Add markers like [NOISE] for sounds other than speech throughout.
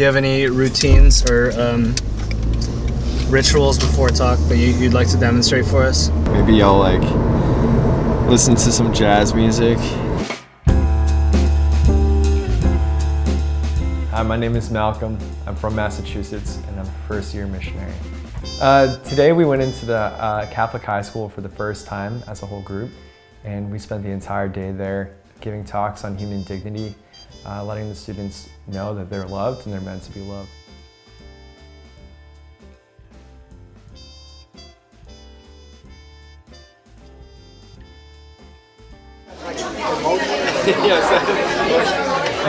you have any routines or um, rituals before talk that you, you'd like to demonstrate for us? Maybe I'll like listen to some jazz music. Hi, my name is Malcolm. I'm from Massachusetts and I'm a first year missionary. Uh, today we went into the uh, Catholic high school for the first time as a whole group and we spent the entire day there giving talks on human dignity, uh, letting the students know that they're loved and they're meant to be loved.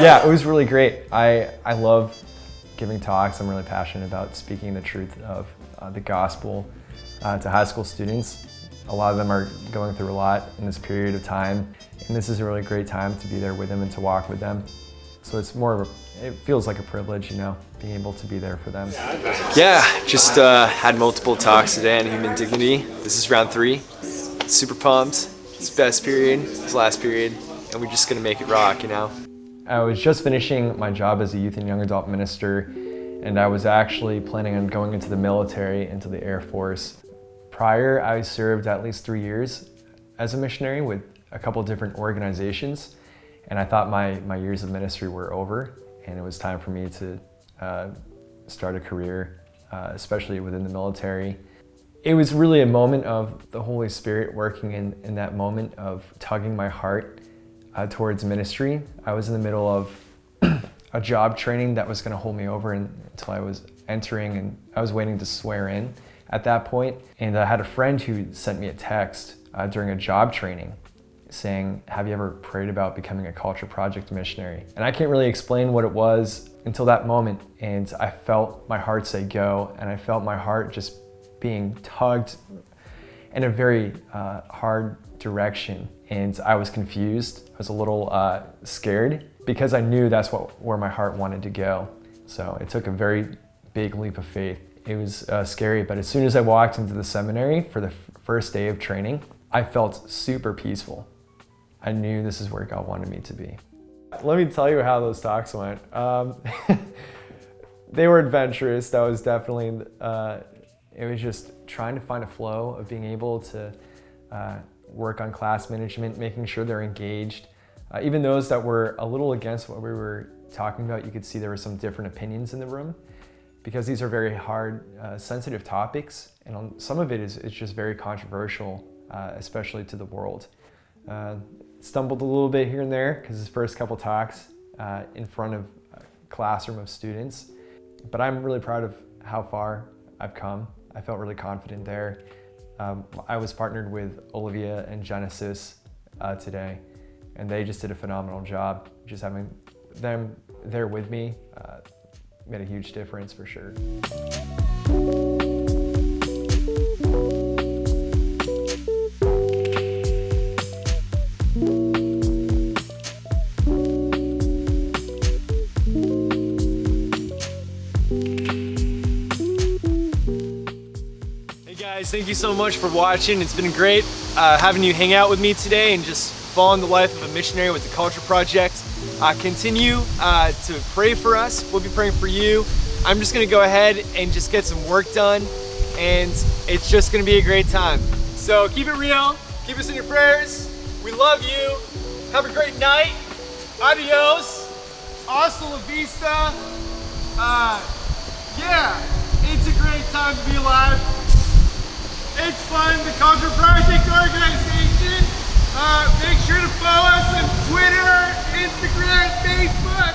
yeah, it was really great. I, I love giving talks. I'm really passionate about speaking the truth of uh, the gospel uh, to high school students. A lot of them are going through a lot in this period of time, and this is a really great time to be there with them and to walk with them. So it's more of a, it feels like a privilege, you know, being able to be there for them. Yeah, just uh, had multiple talks today on human dignity. This is round three. Super pumped. It's best period, it's last period, and we're just gonna make it rock, you know? I was just finishing my job as a youth and young adult minister, and I was actually planning on going into the military, into the Air Force. Prior, I served at least three years as a missionary with a couple different organizations, and I thought my, my years of ministry were over, and it was time for me to uh, start a career, uh, especially within the military. It was really a moment of the Holy Spirit working in, in that moment of tugging my heart uh, towards ministry. I was in the middle of [CLEARS THROAT] a job training that was going to hold me over until I was entering and I was waiting to swear in at that point. And I had a friend who sent me a text uh, during a job training saying, have you ever prayed about becoming a culture project missionary? And I can't really explain what it was until that moment. And I felt my heart say go and I felt my heart just being tugged in a very uh, hard direction. And I was confused. I was a little uh, scared because I knew that's what, where my heart wanted to go. So it took a very big leap of faith. It was uh, scary, but as soon as I walked into the seminary for the first day of training, I felt super peaceful. I knew this is where God wanted me to be. Let me tell you how those talks went. Um, [LAUGHS] they were adventurous. That was definitely, uh, it was just trying to find a flow of being able to uh, work on class management, making sure they're engaged. Uh, even those that were a little against what we were talking about, you could see there were some different opinions in the room because these are very hard, uh, sensitive topics. And some of it is, is just very controversial, uh, especially to the world. Uh, stumbled a little bit here and there because his first couple talks uh, in front of a classroom of students. But I'm really proud of how far I've come. I felt really confident there. Um, I was partnered with Olivia and Genesis uh, today, and they just did a phenomenal job. Just having them there with me uh, made a huge difference for sure. Hey guys, thank you so much for watching. It's been great uh, having you hang out with me today and just following the life of a missionary with the Culture Project. Uh, continue uh, to pray for us. We'll be praying for you. I'm just gonna go ahead and just get some work done and it's just gonna be a great time. So keep it real, keep us in your prayers. We love you. Have a great night. Adios. Hasta la vista. Uh, yeah, it's a great time to be alive. It's fun, the Culture Project organization. Uh, make sure to follow Instagram, Facebook.